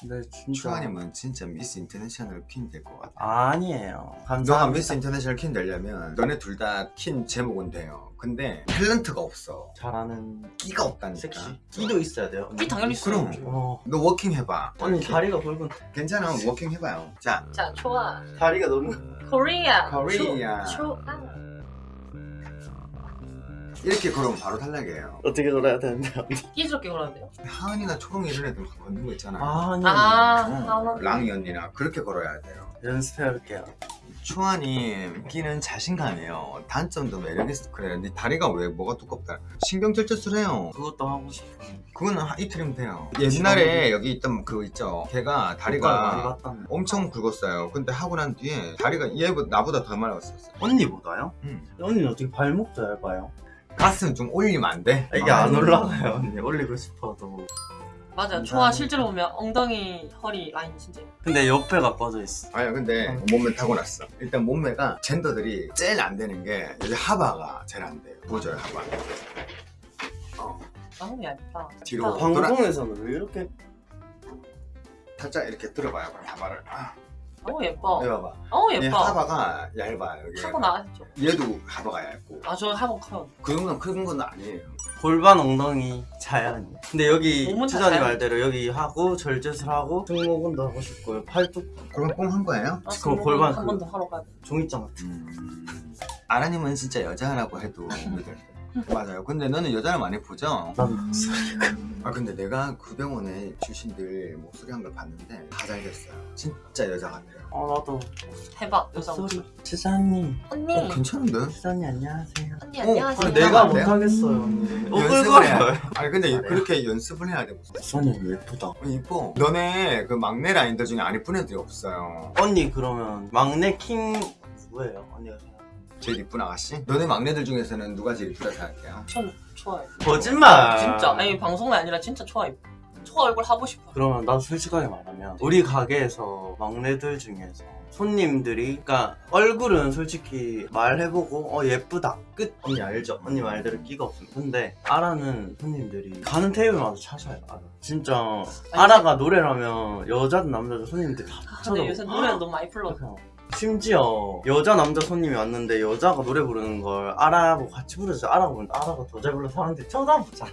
근데 진짜. 초아님은 진짜 미스 인터내셔널 퀸 될 것 같아 아니에요. 너가 감사합니다. 미스 인터내셔널 퀸 되려면 너네 둘 다 퀸 재목은 돼요. 근데 탤런트가 없어. 잘하는 끼가 없다니까. 섹시. 끼도 있어야 돼요. 끼 당연히 있어요. 그럼. 어. 너 워킹 해봐. 언니 다리가 굵은 괜찮아. 워킹 해봐요. 자. 자, 좋아. 다리가 너무 코리아. 코리아. 초아. 이렇게 걸으면 바로 탈락이에요. 어떻게 놀아야 되는데 끼스럽게 걸어야 돼요. 하은이나 초롱 이런 애들 막 걷는 거 있잖아 아 아니 아, 어, 아, 랑이 언니나 그렇게 걸어야 돼요. 연습해볼게요. 초아님 끼는 자신감이에요. 단점도 매력있어 그래. 네 다리가 왜 뭐가 두껍다. 신경절제술해요. 그것도 하고 싶어요 그거는 하- 이틀이면 돼요. 옛날에 여기 있던 그거 있죠? 걔가 다리가 엄청 굵었어요. 근데 하고 난 뒤에 다리가 얘보다 나보다 더 말랐었어 언니보다요? 음. 언니는 어떻게 발목도 얇아요? 가슴 좀 올리면 안 돼? 아, 이게 안 올라가요. 언니 올리고 싶어도. 맞아요. 초아 실제로 보면 엉덩이, 허리 라인 진짜. 근데 옆에가 꺼져 있어. 아니야 근데 몸매 타고났어. 일단 몸매가 젠더들이 제일 안 되는 게 여기 하바가 제일 안 돼요. 보여줘요 하바. 어, 너무 얇다. 뒤로 아, 방- 방송에서는 왜 이렇게 살짝 이렇게 들어봐요 그럼 하바를. 아, 너무 예뻐. 여기 봐봐 너무 얘 예뻐. 하바가 얇아요 여기 하고 나가셨죠? 얘도 하바가 얇고 아, 저 하고 커요. 그 정도는 큰 건 아니에요 골반 엉덩이 자연이 근데 여기 주전이 자연. 말대로 여기 하고 절제술 하고 승모근도 하고 싶고요 팔뚝 골반 뽕 한 거예요? 아, 그거 골반 한 그- 번더 하러 가야 돼. 종이장 같은 음... 아라님은 진짜 여자라고 해도 맞아요. 근데 너는 여자를 많이 보죠? 난 목소리가 아 근데 내가 그 병원에 주신들 목소리 한 걸 봤는데 다 잘 됐어요. 진짜 여자 같아요. 어 나도. 해봐, 여자 목소리. 지사님 언니. 어 괜찮은데? 지사님 안녕하세요. 언니, 어, 안녕하세요. 그래, 내가? 못하겠어요 언니. 연습을 해야 오글거려요. 돼 아니 근데 잘해요. 그렇게 연습을 해야 돼 무슨? 지사님 예쁘다? 어, 이뻐. 너네 그 막내 라인들 중에 안 이쁜 애들이 없어요. 언니 그러면 막내 킹 누구예요? 언니가 제일 이쁜 아가씨? 너네 막내들 중에서는 누가 제일 이쁘다 생각해요? 전 좋아요. 거짓말 진짜. 아니, 방송이 아니라 진짜 초아. 초아 얼굴 하고 싶어. 그러면 나도 솔직하게 말하면 우리 가게에서 막내들 중에서 손님들이 그러니까 얼굴은 솔직히 말해보고 어 예쁘다 끝 언니 알죠? 언니 말대로 끼가 없습니다 근데 아라는 손님들이 가는 테이블마다 찾아요 아라 진짜 아라가 노래를 하면 여자든 남자든 손님들이 다 근데 쳐다보고 요새 노래는 너무 많이 불러. 심지어 여자 남자 손님이 왔는데 여자가 노래 부르는 걸 아라하고 같이 부르죠. 부르는데 아라가 더 잘 불러서 사람들이 쳐다보잖아.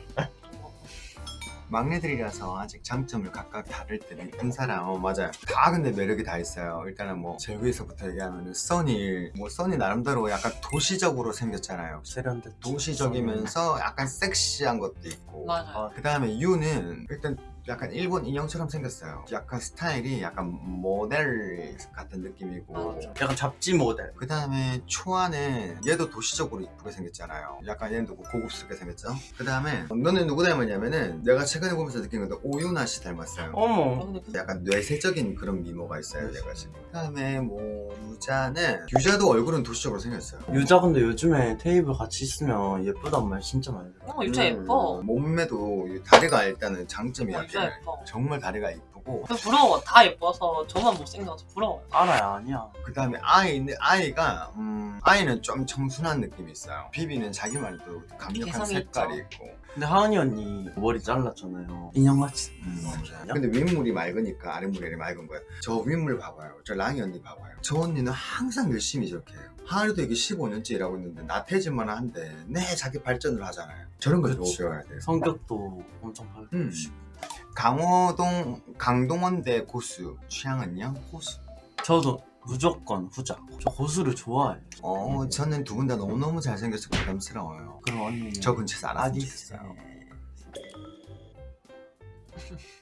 막내들이라서 아직 장점을 각각 다를 때는 이쁜 사람 어 맞아요. 다 근데 매력이 다 있어요. 일단은 뭐 제일 위에서부터 얘기하면은 써니. 뭐 써니 나름대로 약간 도시적으로 생겼잖아요. 세련됐 도시적이면서 약간 섹시한 것도 있고. 맞아요. 그 다음에 유는 일단 약간 일본 인형처럼 생겼어요. 약간 스타일이 약간 모델 같은 느낌이고. 맞아. 약간 잡지 모델. 그 다음에 초아는 얘도 도시적으로 이쁘게 생겼잖아요. 약간 얘도 고급스럽게 생겼죠? 그 다음에 너는 누구 닮았냐면은 내가 최근에 보면서 느낀 건데 오유나 씨 닮았어요. 어머. 약간 뇌세적인 그런 미모가 있어요 얘가 지금. 그 다음에 뭐 유자는 유자도 얼굴은 도시적으로 생겼어요. 유자 근데 요즘에 테이블 같이 있으면 예쁘단 말 진짜 많이 들어 어, 유자 예뻐. 몸매도 이 다리가 일단은 장점이야 어, 유자 예뻐. 정말 다리가 이쁘고 그 부러워. 다 예뻐서 저만 못생겨서 부러워. 알아야 아니야 그 다음에 아이는 아이가 음, 아이는 좀 청순한 느낌이 있어요 비비는 자기만의 또 강력한 색깔이 있죠. 있고 근데 하은이 언니 머리 잘랐잖아요 인형같이 음? 근데 윗물이 맑으니까 아랫물이 맑은 거예요 저 윗물 봐봐요 저 랑이 언니 봐봐요 저 언니는 항상 열심히 저렇게 해요 하루도 이게 15년째 일하고 있는데 나태해질만 한데 내 자기 발전을 하잖아요 저런 걸. 배워야 돼요 성격도 엄청 음. 밝으시고 강호동 강동원대 고수 취향은요? 고수? 저도 무조건 후자. 저 고수를 좋아해요. 어 저는 두 분 다 너무너무 잘생겨서 부담스러워요. 그럼 언니 저 근처에서 아디스 좋겠어요.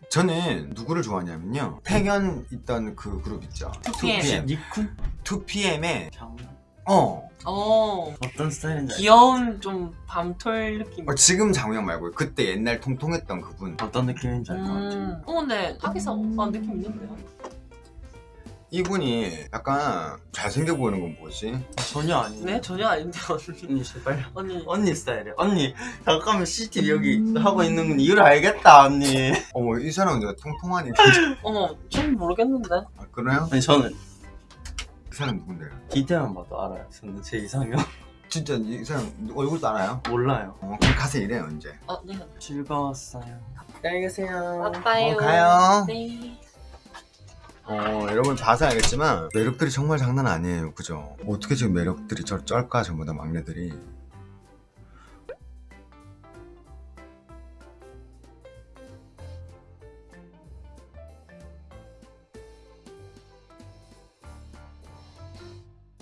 저는 누구를 좋아하냐면요. 태견 있던 그 그룹 있죠. 2PM. 니쿤? 2PM의 장난 어, 어. 어떤 스타일인지? 귀여운 좀 밤톨 느낌. 어, 지금 장우영 말고 그때 옛날 통통했던 그분 어떤 느낌인지 알것 같아요 음. 어 근데 하기사 오빠 느낌 있는데요? 이분이 약간 잘생겨 보이는 건 뭐지? 전혀 아니에요 네 전혀 아닌데 언니. 언니 제발 언니. 언니 스타일이야 언니 잠깐만 CCTV 여기 하고 있는 건 이유를 알겠다 언니 어머 이 사람은 내가 통통하니 어머 좀 모르겠는데. 아, 그래요? 아니 저는 그 사람 누군데요? 디테일만 봐도 알아요 저는 제 이상형 진짜 이 사람 얼굴도 알아요? 몰라요 어 그럼 가서 일해요 이제 아 네. 즐거웠어요 안녕히 계세요 아빠요. 어, 가요 네. 여러분 봐서 알겠지만 매력들이 정말 장난 아니에요 그죠 어떻게 지금 매력들이 저 쩔까 전부 다 막내들이